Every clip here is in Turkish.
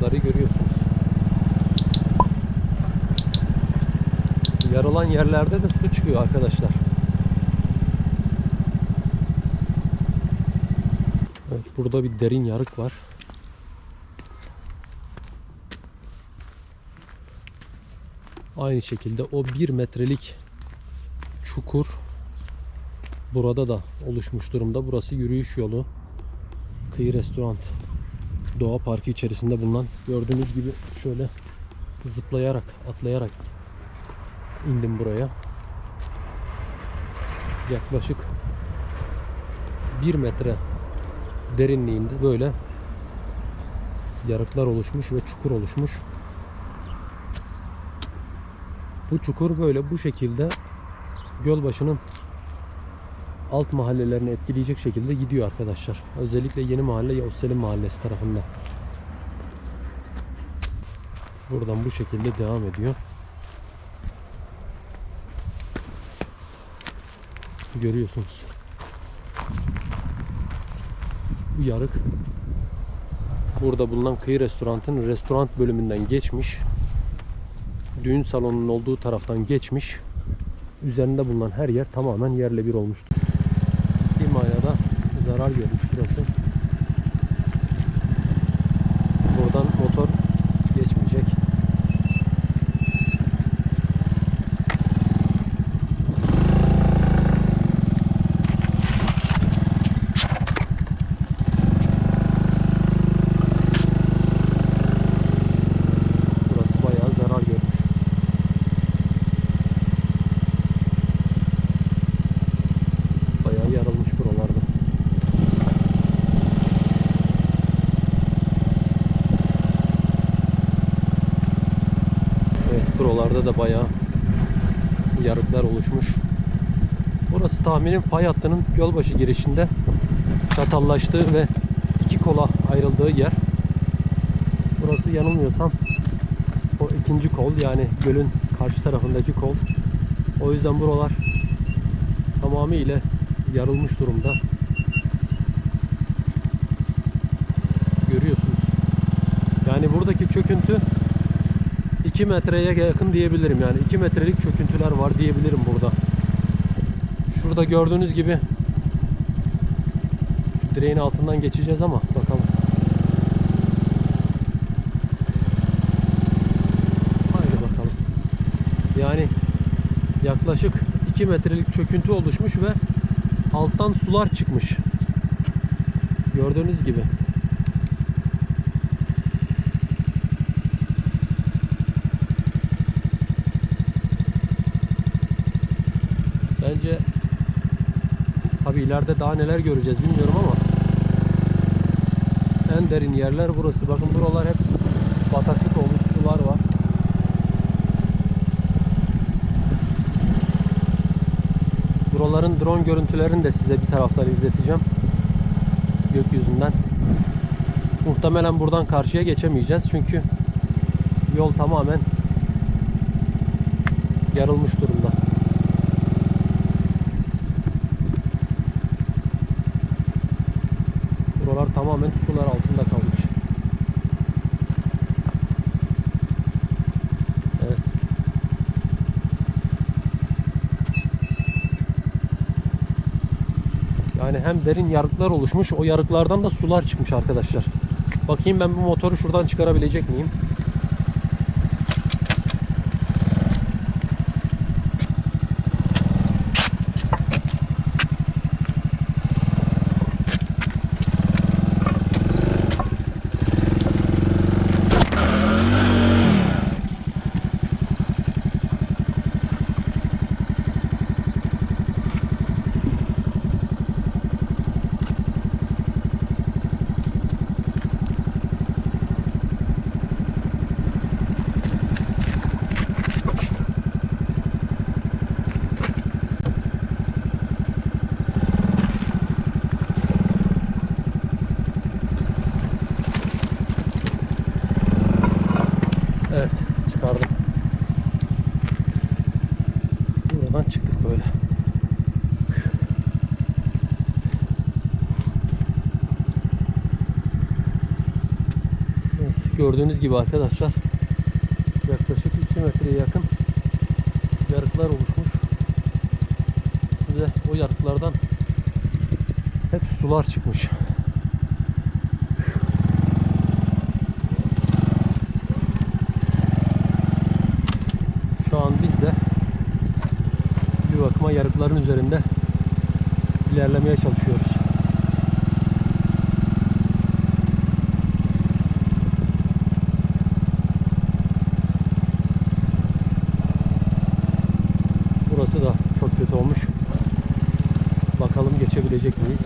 yarıkları görüyorsunuz. Yarılan yerlerde de su çıkıyor arkadaşlar. Evet, burada bir derin yarık var. Aynı şekilde o bir metrelik çukur burada da oluşmuş durumda. Burası yürüyüş yolu. Kıyı Restoran Doğa Parkı içerisinde bulunan gördüğünüz gibi şöyle zıplayarak, atlayarak indim buraya. Yaklaşık 1 metre derinliğinde böyle yarıklar oluşmuş ve çukur oluşmuş. Bu çukur böyle bu şekilde Gölbaşı'nın alt mahallelerini etkileyecek şekilde gidiyor arkadaşlar. Özellikle Yeni Mahalle Yavuz Mahallesi tarafında. Buradan bu şekilde devam ediyor. Görüyorsunuz. Bu yarık burada bulunan kıyı restorantın restoran bölümünden geçmiş. Düğün salonunun olduğu taraftan geçmiş. Üzerinde bulunan her yer tamamen yerle bir olmuştur. Zarar görmüş burası. Buradan motor geçmeyecek. Burası bayağı zarar görmüş. Bayağı yarılmış buralarda. Evet buralarda da bayağı yarıklar oluşmuş. Burası tahminim fay hattının Gölbaşı girişinde çatallaştığı ve iki kola ayrıldığı yer. Burası yanılmıyorsam o ikinci kol yani gölün karşı tarafındaki kol. O yüzden buralar tamamıyla yarılmış durumda. Görüyorsunuz. Yani buradaki çöküntü 2 metreye yakın diyebilirim yani 2 metrelik çöküntüler var diyebilirim burada. Şurada gördüğünüz gibi şu direğin altından geçeceğiz ama bakalım. Haydi bakalım. Yani yaklaşık 2 metrelik çöküntü oluşmuş ve alttan sular çıkmış. Gördüğünüz gibi. Tabi ileride daha neler göreceğiz bilmiyorum ama en derin yerler burası. Bakın buralar hep bataklık olmuş sular var. Buraların drone görüntülerini de size bir taraftan izleteceğim. Gökyüzünden. Muhtemelen buradan karşıya geçemeyeceğiz çünkü yol tamamen yarılmış durumda. Buralar tamamen sular altında kalmış. Evet. Yani hem derin yarıklar oluşmuş, o yarıklardan da sular çıkmış arkadaşlar. Bakayım ben bu motoru şuradan çıkarabilecek miyim? böyle. Evet, gördüğünüz gibi arkadaşlar yaklaşık 2 metreye yakın yarıklar oluşmuş. Ve o yarıklardan hep sular çıkmış. Yarıkların üzerinde ilerlemeye çalışıyoruz. Burası da çok kötü olmuş. Bakalım geçebilecek miyiz?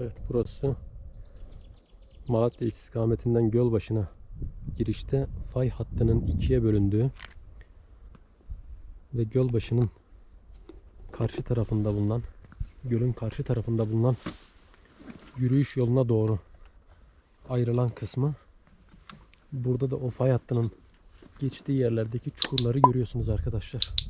Evet burası Malatya istikametinden Gölbaşı'na girişte fay hattının ikiye bölündüğü ve Gölbaşı'nın karşı tarafında bulunan gölün karşı tarafında bulunan yürüyüş yoluna doğru ayrılan kısmı burada da o fay hattının geçtiği yerlerdeki çukurları görüyorsunuz arkadaşlar.